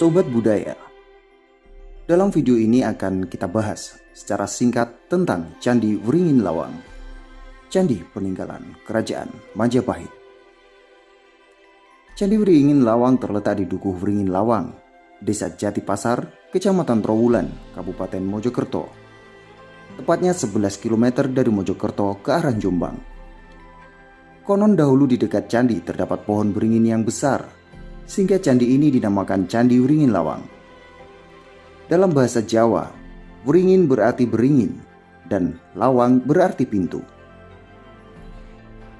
Sobat Budaya Dalam video ini akan kita bahas secara singkat tentang Candi Wringin Lawang Candi peninggalan Kerajaan Majapahit Candi Wringin Lawang terletak di Dukuh Wringin Lawang, Desa Jatipasar, Kecamatan Trowulan, Kabupaten Mojokerto. Tepatnya 11 km dari Mojokerto ke arah Jombang. Konon dahulu di dekat candi terdapat pohon beringin yang besar, sehingga candi ini dinamakan Candi Wringin Lawang. Dalam bahasa Jawa, Wringin berarti beringin dan lawang berarti pintu.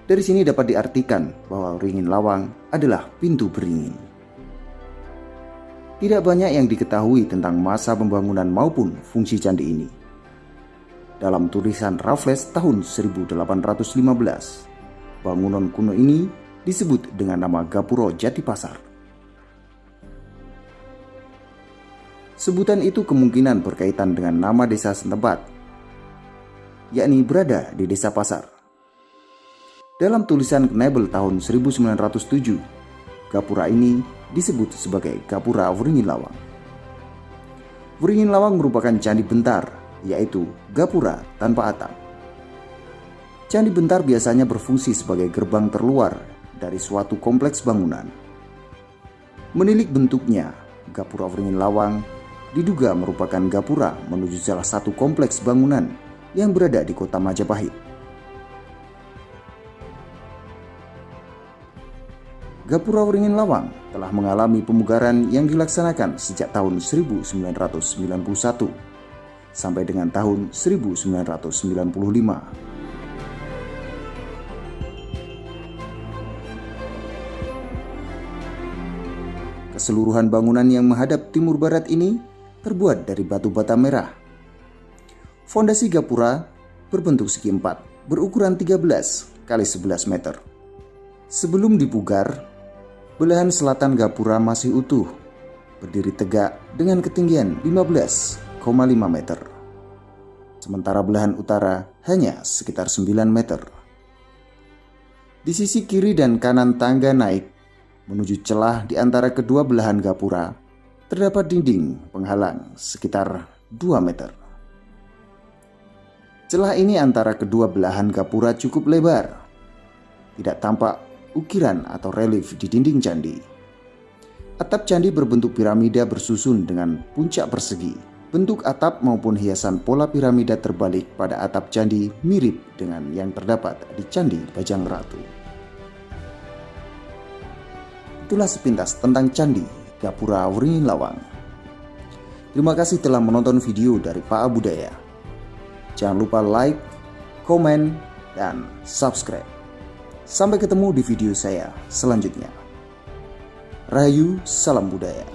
Dari sini dapat diartikan bahwa ringin lawang adalah pintu beringin. Tidak banyak yang diketahui tentang masa pembangunan maupun fungsi candi ini. Dalam tulisan Raffles tahun 1815, bangunan kuno ini disebut dengan nama Gapuro Jatipasar. Sebutan itu kemungkinan berkaitan dengan nama desa setempat, yakni berada di desa Pasar. Dalam tulisan Knebel tahun 1907, gapura ini disebut sebagai Gapura Wringin Lawang. Wringin Lawang merupakan candi bentar, yaitu gapura tanpa atap. Candi bentar biasanya berfungsi sebagai gerbang terluar dari suatu kompleks bangunan. Menilik bentuknya, Gapura Wringin Lawang diduga merupakan gapura menuju salah satu kompleks bangunan yang berada di kota Majapahit. Gapura Waringin Lawang telah mengalami pemugaran yang dilaksanakan sejak tahun 1991 sampai dengan tahun 1995. Keseluruhan bangunan yang menghadap timur barat ini terbuat dari batu bata merah. Fondasi gapura berbentuk segi empat, berukuran 13 kali 11 meter. Sebelum dipugar, Belahan selatan Gapura masih utuh, berdiri tegak dengan ketinggian 15,5 meter. Sementara belahan utara hanya sekitar 9 meter. Di sisi kiri dan kanan tangga naik menuju celah di antara kedua belahan gapura terdapat dinding penghalang sekitar 2 meter. Celah ini antara kedua belahan gapura cukup lebar. Tidak tampak ukiran atau relief di dinding candi. Atap candi berbentuk piramida bersusun dengan puncak persegi. Bentuk atap maupun hiasan pola piramida terbalik pada atap candi mirip dengan yang terdapat di Candi Bajang Ratu. Itulah sepintas tentang Candi Gapura Wringin Lawang. Terima kasih telah menonton video dari Pak Budaya. Jangan lupa like, komen, dan subscribe. Sampai ketemu di video saya selanjutnya. Rayu, salam budaya.